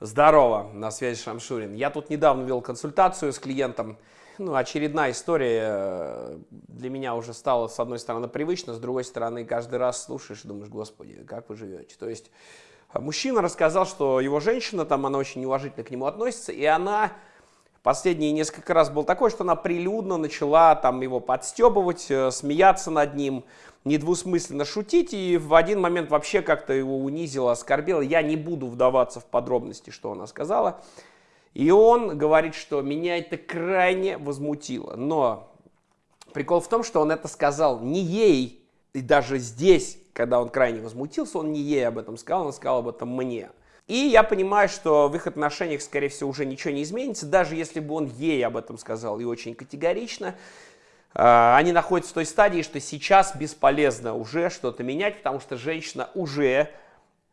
Здорово, на связи Шамшурин. Я тут недавно вел консультацию с клиентом. Ну, очередная история э, для меня уже стала, с одной стороны, привычно, с другой стороны, каждый раз слушаешь и думаешь, господи, как вы живете. То есть э, мужчина рассказал, что его женщина, там она очень неуважительно к нему относится, и она последние несколько раз был такой, что она прилюдно начала там его подстебывать, э, смеяться над ним, недвусмысленно шутить, и в один момент вообще как-то его унизила, оскорбила. Я не буду вдаваться в подробности, что она сказала. И он говорит, что меня это крайне возмутило. Но прикол в том, что он это сказал не ей, и даже здесь, когда он крайне возмутился, он не ей об этом сказал, он сказал об этом мне. И я понимаю, что в их отношениях, скорее всего, уже ничего не изменится, даже если бы он ей об этом сказал и очень категорично. А, они находятся в той стадии, что сейчас бесполезно уже что-то менять, потому что женщина уже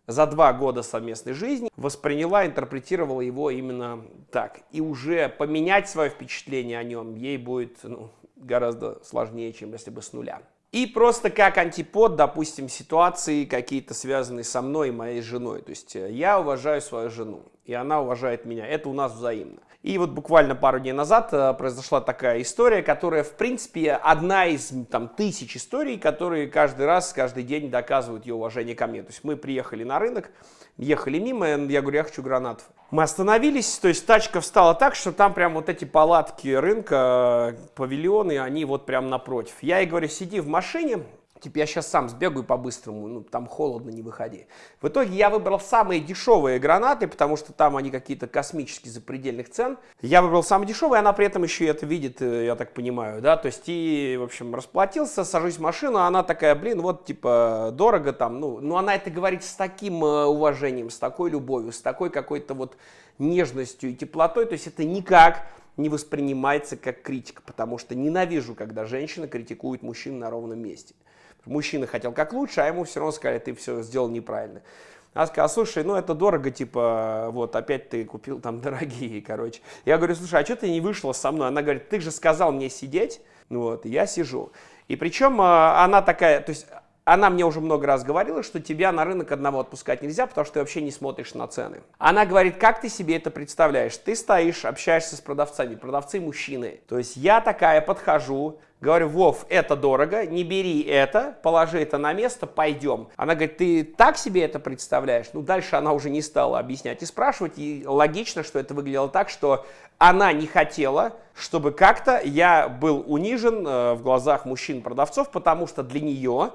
за два года совместной жизни восприняла, интерпретировала его именно так. И уже поменять свое впечатление о нем ей будет ну, гораздо сложнее, чем если бы с нуля. И просто как антипод, допустим, ситуации какие-то связанные со мной и моей женой. То есть э, я уважаю свою жену, и она уважает меня. Это у нас взаимно. И вот буквально пару дней назад э, произошла такая история, которая, в принципе, одна из там, тысяч историй, которые каждый раз, каждый день доказывают ее уважение ко мне. То есть мы приехали на рынок, ехали мимо, я говорю, я хочу гранатов. Мы остановились, то есть тачка встала так, что там прям вот эти палатки рынка, э, павильоны, они вот прям напротив. Я ей говорю, сиди в машине, типа я сейчас сам сбегаю по-быстрому, ну там холодно, не выходи. В итоге я выбрал самые дешевые гранаты, потому что там они какие-то космические запредельных цен. Я выбрал самые дешевые, она при этом еще это видит, э, я так понимаю, да, то есть и, в общем, расплатился, сажусь в машину, а она такая, блин, вот типа дорого там, ну, ну она это говорит с таким э, уважением, с такой любовью, с такой какой-то вот нежностью и теплотой, то есть это никак не воспринимается как критика, потому что ненавижу, когда женщина критикует мужчин на ровном месте. Мужчина хотел как лучше, а ему все равно сказали, ты все сделал неправильно. Она сказала, слушай, ну это дорого, типа, вот опять ты купил там дорогие, короче. Я говорю, слушай, а что ты не вышла со мной? Она говорит, ты же сказал мне сидеть, вот, я сижу. И причем а, она такая, то есть она мне уже много раз говорила, что тебя на рынок одного отпускать нельзя, потому что ты вообще не смотришь на цены. Она говорит, как ты себе это представляешь? Ты стоишь, общаешься с продавцами, продавцы мужчины. То есть я такая подхожу, говорю, Вов, это дорого, не бери это, положи это на место, пойдем. Она говорит, ты так себе это представляешь? Ну, дальше она уже не стала объяснять и спрашивать, и логично, что это выглядело так, что она не хотела, чтобы как-то я был унижен э, в глазах мужчин-продавцов, потому что для нее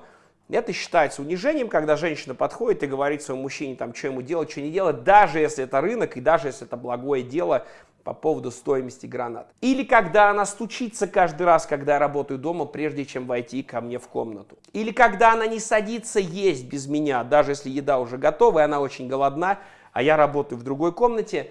это считается унижением, когда женщина подходит и говорит своему мужчине, там, что ему делать, что не делать, даже если это рынок и даже если это благое дело по поводу стоимости гранат. Или когда она стучится каждый раз, когда я работаю дома, прежде чем войти ко мне в комнату. Или когда она не садится есть без меня, даже если еда уже готова, и она очень голодна, а я работаю в другой комнате,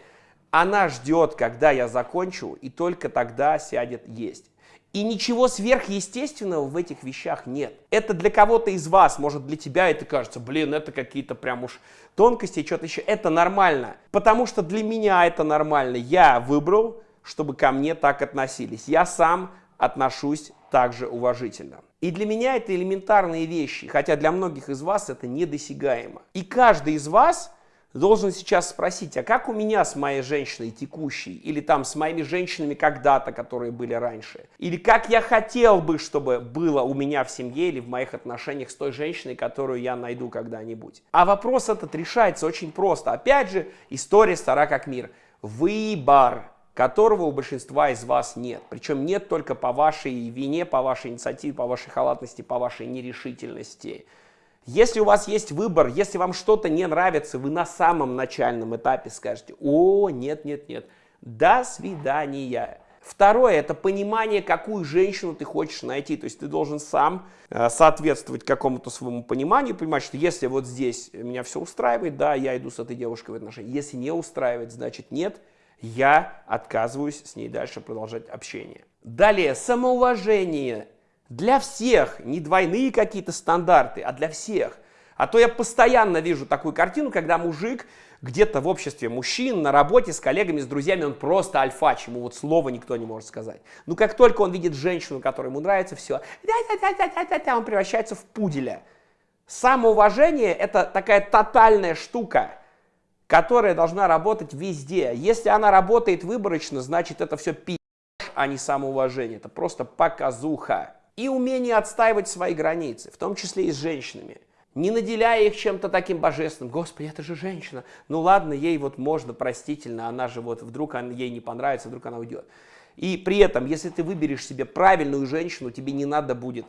она ждет, когда я закончу, и только тогда сядет есть. И ничего сверхъестественного в этих вещах нет. Это для кого-то из вас, может для тебя это кажется, блин, это какие-то прям уж тонкости, что-то еще. Это нормально, потому что для меня это нормально. Я выбрал, чтобы ко мне так относились. Я сам отношусь также уважительно. И для меня это элементарные вещи, хотя для многих из вас это недосягаемо. И каждый из вас должен сейчас спросить, а как у меня с моей женщиной текущей, или там с моими женщинами когда-то, которые были раньше, или как я хотел бы, чтобы было у меня в семье или в моих отношениях с той женщиной, которую я найду когда-нибудь. А вопрос этот решается очень просто. Опять же, история стара как мир. Выбор которого у большинства из вас нет. Причем нет только по вашей вине, по вашей инициативе, по вашей халатности, по вашей нерешительности. Если у вас есть выбор, если вам что-то не нравится, вы на самом начальном этапе скажете, о, нет, нет, нет, до свидания. Второе, это понимание, какую женщину ты хочешь найти. То есть ты должен сам э, соответствовать какому-то своему пониманию, понимать, что если вот здесь меня все устраивает, да, я иду с этой девушкой в отношения. Если не устраивает, значит нет, я отказываюсь с ней дальше продолжать общение. Далее, самоуважение для всех, не двойные какие-то стандарты, а для всех. А то я постоянно вижу такую картину, когда мужик где-то в обществе мужчин, на работе, с коллегами, с друзьями, он просто альфач, ему вот слова никто не может сказать. Ну как только он видит женщину, которая ему нравится, все, он превращается в пуделя. Самоуважение – это такая тотальная штука. которая должна работать везде. Если она работает выборочно, значит это все пи***, а не самоуважение. Это просто показуха. И умение отстаивать свои границы, в том числе и с женщинами. Не наделяя их чем-то таким божественным. Господи, это же женщина. Ну ладно, ей вот можно простительно, она же вот вдруг ей не понравится, вдруг она уйдет. И при этом, если ты выберешь себе правильную женщину, тебе не надо будет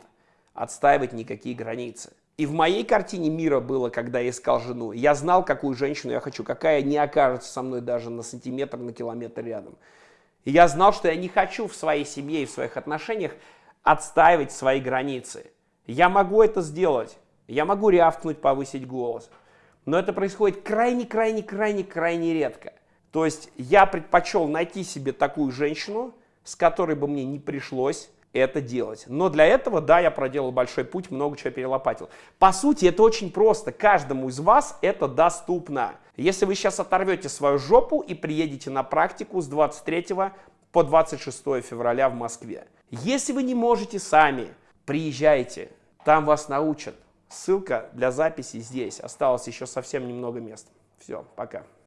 отстаивать никакие границы. И в моей картине мира было, когда я искал жену, я знал, какую женщину я хочу, какая не окажется со мной даже на сантиметр, на километр рядом. И я знал, что я не хочу в своей семье и в своих отношениях отстаивать свои границы. Я могу это сделать, я могу рявкнуть, повысить голос, но это происходит крайне-крайне-крайне-крайне редко. То есть я предпочел найти себе такую женщину, с которой бы мне не пришлось это делать. Но для этого, да, я проделал большой путь, много чего перелопатил. По сути, это очень просто. Каждому из вас это доступно. Если вы сейчас оторвете свою жопу и приедете на практику с 23 по 26 февраля в Москве. Если вы не можете сами, приезжайте, там вас научат. Ссылка для записи здесь. Осталось еще совсем немного мест. Все, пока.